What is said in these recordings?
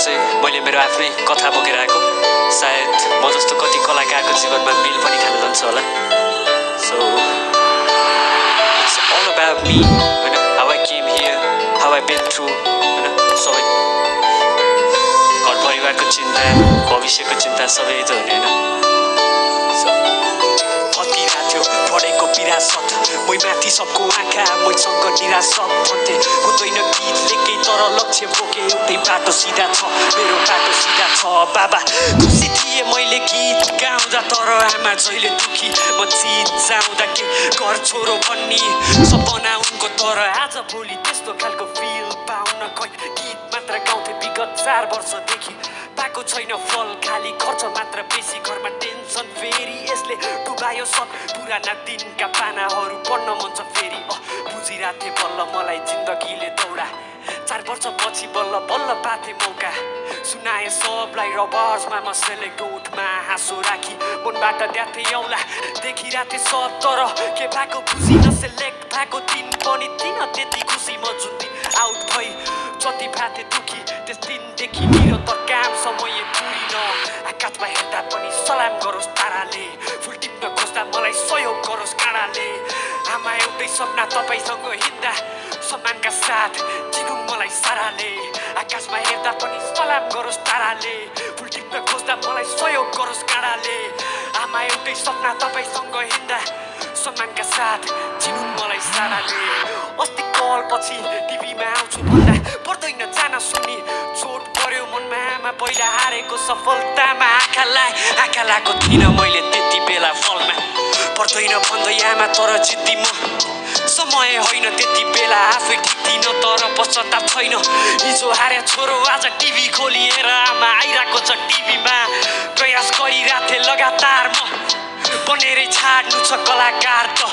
मैले मेरो आफ्नै कथा बोकेर आएको। सायद म जस्तो कति कलाकारको जीवनमा बिल पनि खान जान्छ होला। So it's all about me होइन? How I came here how I been through होइन? सबै घर परिवारको चिन्ता भविष्यको चिन्ता सबै त विरासत मै माथि सबको आँखा मैसँग निराशत भन्थे हुँदैन गीत लेखे तर लक्ष्य बोके एउटै बाटो सिधा छ मेरो बाटो सिधा छ। बाबा खुसी थिएँ मैले गीत गाउँदा तर आमा जहिले दुखी। म चित जाउँदा के घर छोरो भन्ने सपना उनको तर आज भोलि त्यस्तो खालको फिल पाउन खै गीत मात्र गाउँथे विगत चार वर्षदेखि पाएको छैन फल खाली खर्च मात्र डुबायो सब पुराना दिनका पानाहरू पढ्न मन छ फेरि। बुझिरहेको थिएँ बल्ल मलाई जिन्दगीले दौडा। चार वर्षपछि बल्ल बल्ल पाथे मौका। सुनाए सबलाई रबर्समा म सेलेक्ट ओठमा हाँसो राखी। मनबाट द्याथे औला देखिरहेको थिएँ सब तर के भएको खुसी नसेलेक्ट भएको दिन पनि थिइन त्यति खुसी म जुन दिन आउट भई जति भाथे दुखी। त्यस दिनदेखि निरन्तर काम समय पुरिन आकाशमा हेर्दा पनि सलाम गरोस् सपना तपाईँसँग हिँड्दा सम्मानका साथ चिनुन् मलाई साराले। आकाशमा हेर्दा पनि सलाम गरोस् ताराले। फुल टिप्न खोज्दा मलाई सहयोग गरोस् काँडाले आमा एउटै सपना तपाईँसँग हिँड्दा सम्मानका साथ चिनुन् मलाई साराले। अस्ति कल पछि टिभीमा आउँछु भन्दा पर्दैन जान सुनि। चोट पर्यो मनमा आमा पहिला हारेको सफलतामा आँखा लाए आँखा लाएको थिइनँ मैले त्यति बेला फलमा। पर्दैन भन्दै आमा तर जित्दी म समय होइन त्यति बेला आफै टिक्दिन तर पश्चाताप छैन। हिजो हारे छोरो आज टिभी खोलिएर आमा आइरहेको छ टिभीमा। प्रयास गरिरहेको थिएँ लगातार म। बनेरै छाड्नु छ कलाकार त।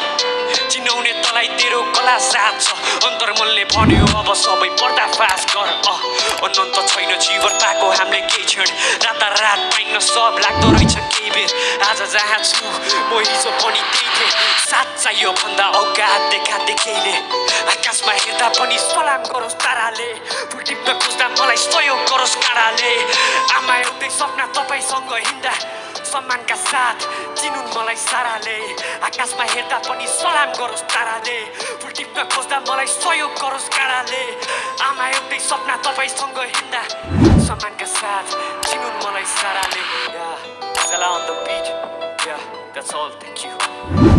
चिनाउने तलाई तेरो कला साथ छ। अन्तर्मनले भन्यो अब सबै पर्दाफास गर अनन्त छैन जीवन पाएको हामीले केही क्षण। रातारात पाइन सब लाग्दो रहेछ केही बेर। आज जहाँ छु म हिजो पनि त्यही थिएँ साथ चाहियो भन्दा औकात देखा देखेले आकाशमा हेर्दा पनि सलाम गरोस् ताराले फुल टिप्न खोज्दा मलाई सहयोग गरोस् काँडाले आमा एउटै सपना तपाईँसँग हिँड्दा सम्मानका साथ चिनुन् मलाई साराले आकाशमा हेर्दा पनि सलाम गरोस् ताराले फुल टिप्न खोज्दा मलाई सहयोग गरोस् काँडाले आमा एउटै सपना तपाईँसँग हिँड्दा सम्मानका साथ चिनुन् मलाई साराले that's all. Thank you.